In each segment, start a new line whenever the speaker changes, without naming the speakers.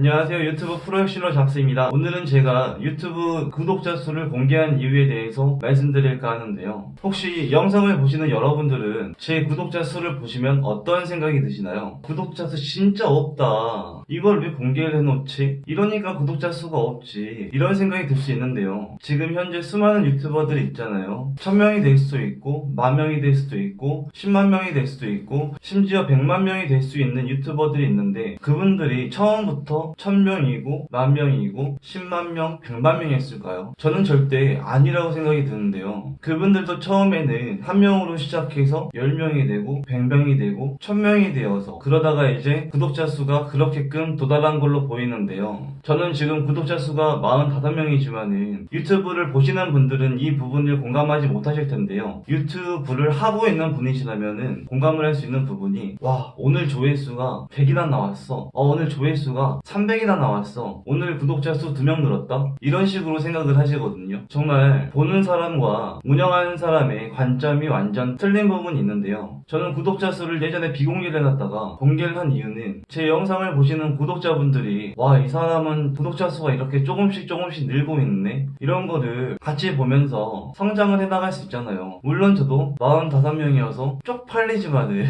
안녕하세요. 유튜브 프로혁신로 잡스입니다. 오늘은 제가 유튜브 구독자 수를 공개한 이유에 대해서 말씀드릴까 하는데요. 혹시 영상을 보시는 여러분들은 제 구독자 수를 보시면 어떤 생각이 드시나요? 구독자 수 진짜 없다. 이걸 왜 공개를 해놓지? 이러니까 구독자 수가 없지. 이런 생각이 들 수 있는데요. 지금 현재 수많은 유튜버들이 있잖아요. 1000명이 될 수도 있고 만명이 될 수도 있고 10만 명이 될 수도 있고 심지어 100만 명이 될 수 있는 유튜버들이 있는데 그분들이 처음부터 1000명이고 만명이고 10만 명, 100만 명이었을까요? 저는 절대 아니라고 생각이 드는데요. 그분들도 처음에는 한 명으로 시작해서 10명이 되고 100명이 되고 1000명이 되어서 그러다가 이제 구독자 수가 그렇게끔 도달한 걸로 보이는데요. 저는 지금 구독자 수가 45명이지만은 유튜브를 보시는 분들은 이 부분을 공감하지 못하실 텐데요. 유튜브를 하고 있는 분이시라면은 공감을 할 수 있는 부분이 와 오늘 조회수가 100이나 나왔어. 어, 오늘 조회수가 300이나 나왔어. 오늘 구독자 수 2명 늘었다? 이런 식으로 생각을 하시거든요. 정말 보는 사람과 운영하는 사람의 관점이 완전 틀린 부분이 있는데요. 저는 구독자 수를 예전에 비공개를 해놨다가 공개를 한 이유는 제 영상을 보시는 구독자분들이 와 이 사람은 구독자 수가 이렇게 조금씩 조금씩 늘고 있네? 이런 거를 같이 보면서 성장을 해나갈 수 있잖아요. 물론 저도 45명이어서 쪽팔리지만은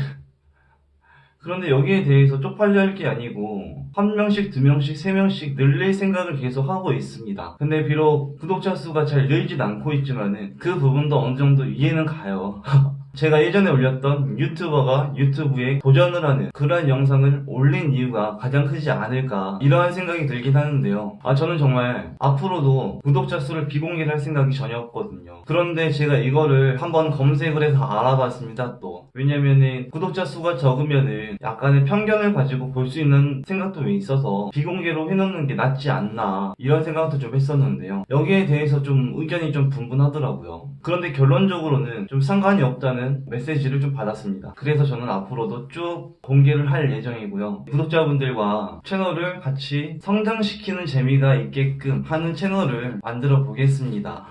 그런데 여기에 대해서 쪽팔려 할 게 아니고 한 명씩 두 명씩 세 명씩 늘릴 생각을 계속 하고 있습니다. 근데 비록 구독자 수가 잘 늘진 않고 있지만은 그 부분도 어느 정도 이해는 가요. 제가 예전에 올렸던 유튜버가 유튜브에 도전을 하는 그런 영상을 올린 이유가 가장 크지 않을까 이러한 생각이 들긴 하는데요. 아 저는 정말 앞으로도 구독자 수를 비공개를 할 생각이 전혀 없거든요. 그런데 제가 이거를 한번 검색을 해서 알아봤습니다 또 왜냐면은 구독자 수가 적으면은 약간의 편견을 가지고 볼 수 있는 생각도 있어서 비공개로 해놓는 게 낫지 않나 이런 생각도 좀 했었는데요 여기에 대해서 좀 의견이 좀 분분하더라고요 그런데 결론적으로는 좀 상관이 없다는 메시지를 좀 받았습니다. 그래서 저는 앞으로도 쭉 공개를 할 예정이고요. 구독자분들과 채널을 같이 성장시키는 재미가 있게끔 하는 채널을 만들어 보겠습니다.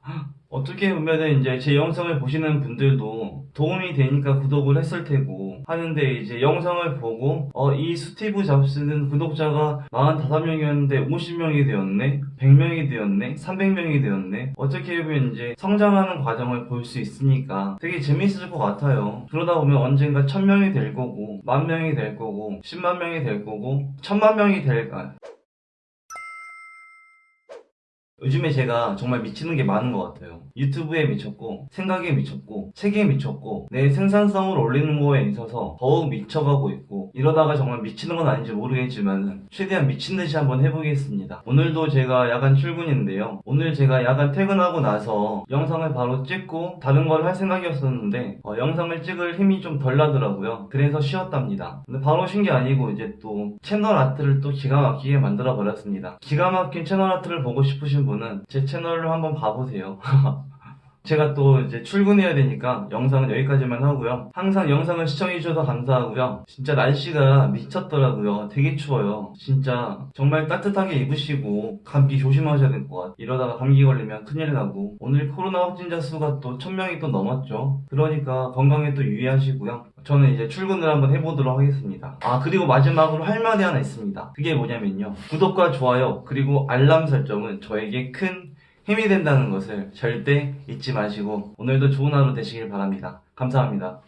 어떻게 보면은 이제 제 영상을 보시는 분들도 도움이 되니까 구독을 했을 테고 하는데 이제 영상을 보고 어 이 스티브 잡스는 구독자가 45명이었는데 50명이 되었네 100명이 되었네 300명이 되었네. 어떻게 보면 이제 성장하는 과정을 볼 수 있으니까 되게 재밌을 것 같아요. 그러다 보면 언젠가 1000명이 될 거고 만명이 될 거고 10만 명이 될 거고 1000만 명이 될 아, 요즘에 제가 정말 미치는 게 많은 것 같아요. 유튜브에 미쳤고, 생각에 미쳤고, 책에 미쳤고, 내 생산성을 올리는 거에 있어서 더욱 미쳐가고 있고, 이러다가 정말 미치는 건 아닌지 모르겠지만, 최대한 미친 듯이 한번 해보겠습니다. 오늘도 제가 야간 출근인데요. 오늘 제가 야간 퇴근하고 나서 영상을 바로 찍고, 다른 걸 할 생각이었었는데, 어, 영상을 찍을 힘이 좀 덜 나더라고요. 그래서 쉬었답니다. 근데 바로 쉰 게 아니고, 이제 또 채널 아트를 또 기가 막히게 만들어 버렸습니다. 기가 막힌 채널 아트를 보고 싶으신 분은 제 채널로 한번 봐보세요. 제가 또 이제 출근해야 되니까 영상은 여기까지만 하고요. 항상 영상을 시청해주셔서 감사하고요. 진짜 날씨가 미쳤더라고요. 되게 추워요. 진짜 정말 따뜻하게 입으시고 감기 조심하셔야 될 것 같아요. 이러다가 감기 걸리면 큰일 나고 오늘 코로나 확진자 수가 또 1000명이 또 넘었죠. 그러니까 건강에 또 유의하시고요. 저는 이제 출근을 한번 해보도록 하겠습니다. 아 그리고 마지막으로 할 말이 하나 있습니다. 그게 뭐냐면요. 구독과 좋아요 그리고 알람 설정은 저에게 큰 힘이 된다는 것을 절대 잊지 마시고 오늘도 좋은 하루 되시길 바랍니다. 감사합니다.